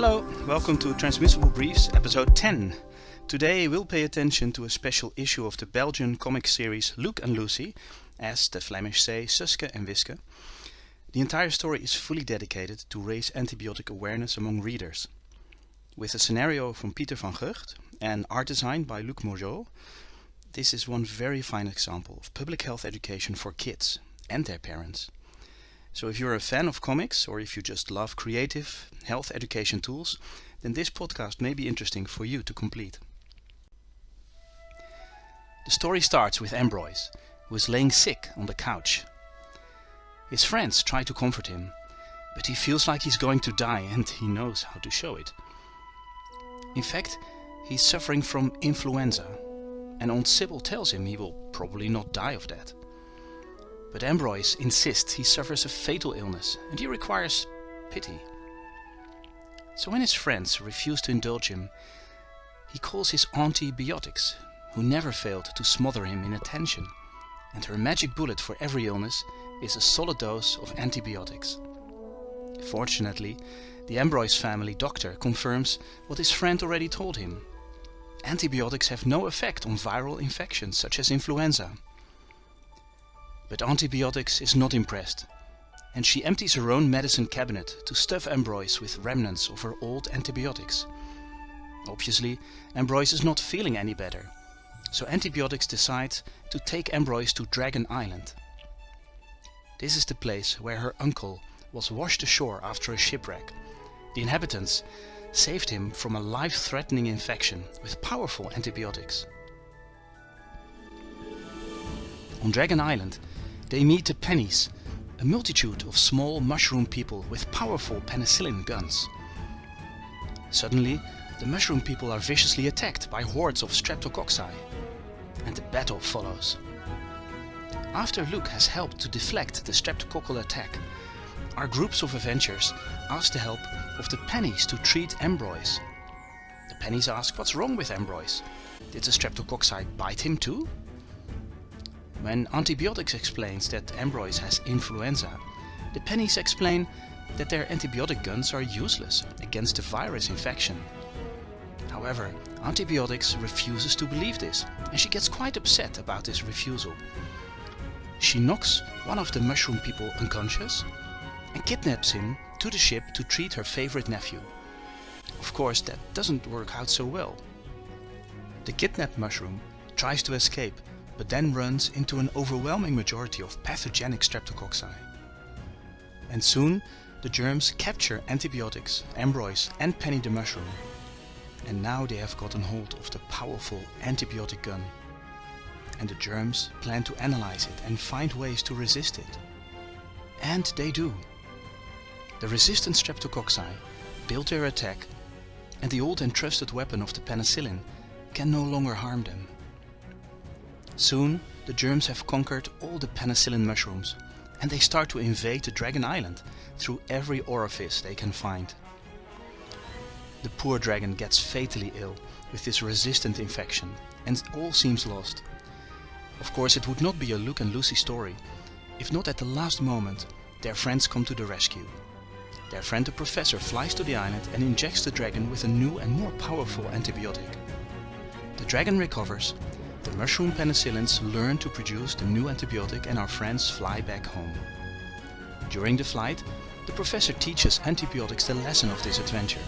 Hello, welcome to Transmissible Briefs, episode 10. Today we'll pay attention to a special issue of the Belgian comic series Luke and Lucy, as the Flemish say Suske and Wiske. The entire story is fully dedicated to raise antibiotic awareness among readers. With a scenario from Pieter van Gucht and art design by Luc Morjaeu, this is one very fine example of public health education for kids and their parents. So if you're a fan of comics or if you just love creative health education tools, then this podcast may be interesting for you to complete. The story starts with Ambroise, who is laying sick on the couch. His friends try to comfort him, but he feels like he's going to die and he knows how to show it. In fact, he's suffering from influenza, and Aunt Sybil tells him he will probably not die of that. But Ambroise insists he suffers a fatal illness and he requires pity. So when his friends refuse to indulge him, he calls his Auntie Biotics, who never failed to smother him in attention, and her magic bullet for every illness is a solid dose of antibiotics. Fortunately, the Ambroise family doctor confirms what his friend already told him. Antibiotics have no effect on viral infections such as influenza. But Auntie Biotics is not impressed, and she empties her own medicine cabinet to stuff Ambroise with remnants of her old antibiotics. Obviously, Ambroise is not feeling any better, so Auntie Biotics decides to take Ambroise to Dragon Island. This is the place where her uncle was washed ashore after a shipwreck. The inhabitants saved him from a life-threatening infection with powerful antibiotics. On Dragon Island, they meet the Pennies, a multitude of small mushroom people with powerful penicillin guns. Suddenly, the mushroom people are viciously attacked by hordes of streptococci, and the battle follows. After Luke has helped to deflect the streptococcal attack, our groups of Avengers ask the help of the Pennies to treat Ambroise. The Pennies ask what's wrong with Ambroise. Did the streptococci bite him too? When Auntie Biotics explains that Ambroise has influenza, the Pennies explain that their antibiotic guns are useless against the virus infection. However, Auntie Biotics refuses to believe this and she gets quite upset about this refusal. She knocks one of the mushroom people unconscious and kidnaps him to the ship to treat her favorite nephew. Of course, that doesn't work out so well. The kidnapped mushroom tries to escape but then runs into an overwhelming majority of pathogenic streptococci. And soon the germs capture antibiotics, Ambroise and Penny the mushroom. And now they have gotten hold of the powerful antibiotic gun. And the germs plan to analyze it and find ways to resist it. And they do. The resistant streptococci build their attack and the old and trusted weapon of the penicillin can no longer harm them. Soon the germs have conquered all the penicillin mushrooms and they start to invade the Dragon Island through every orifice they can find. The poor dragon gets fatally ill with this resistant infection and all seems lost. Of course it would not be a Luke and Lucy story if not at the last moment their friends come to the rescue. Their friend the professor flies to the island and injects the dragon with a new and more powerful antibiotic. The dragon recovers the mushroom penicillins learn to produce the new antibiotic and our friends fly back home. During the flight, the professor teaches antibiotics the lesson of this adventure.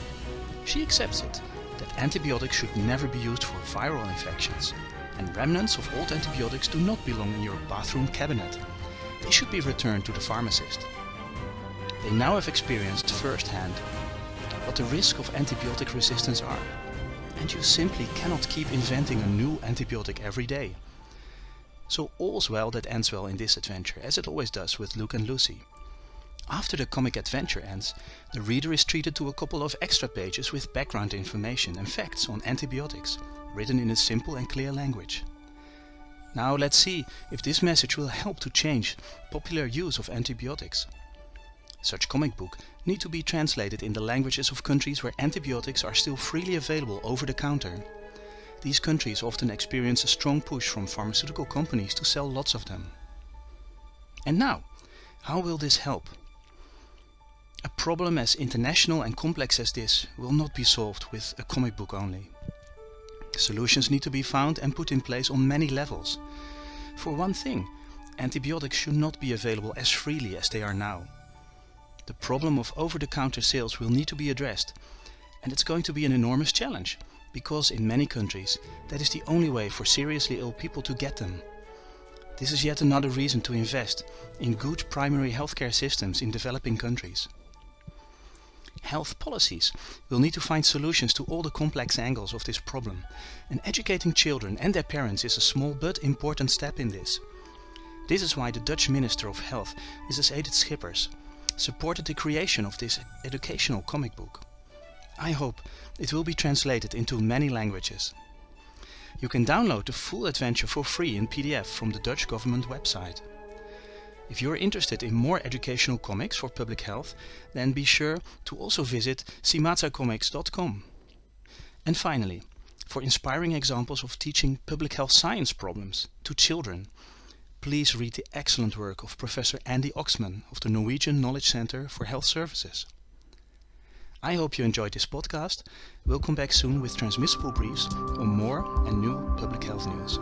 She accepts it, that antibiotics should never be used for viral infections, and remnants of old antibiotics do not belong in your bathroom cabinet. They should be returned to the pharmacist. They now have experienced firsthand what the risk of antibiotic resistance are and you simply cannot keep inventing a new antibiotic every day. So all's well that ends well in this adventure, as it always does with Luke and Lucy. After the comic adventure ends, the reader is treated to a couple of extra pages with background information and facts on antibiotics, written in a simple and clear language. Now let's see if this message will help to change popular use of antibiotics. Such comic book need to be translated in the languages of countries where antibiotics are still freely available over the counter. These countries often experience a strong push from pharmaceutical companies to sell lots of them. And now, how will this help? A problem as international and complex as this will not be solved with a comic book only. Solutions need to be found and put in place on many levels. For one thing, antibiotics should not be available as freely as they are now. The problem of over-the-counter sales will need to be addressed and it's going to be an enormous challenge because in many countries that is the only way for seriously ill people to get them. This is yet another reason to invest in good primary healthcare systems in developing countries. Health policies will need to find solutions to all the complex angles of this problem and educating children and their parents is a small but important step in this. This is why the Dutch Minister of Health, Mrs. Edith Schippers, supported the creation of this educational comic book. I hope it will be translated into many languages. You can download the full adventure for free in PDF from the Dutch government website. If you're interested in more educational comics for public health, then be sure to also visit simazacomics.com. And finally, for inspiring examples of teaching public health science problems to children, please read the excellent work of Professor Andy Oxman of the Norwegian Knowledge Center for Health Services. I hope you enjoyed this podcast. We'll come back soon with transmissible briefs on more and new public health news.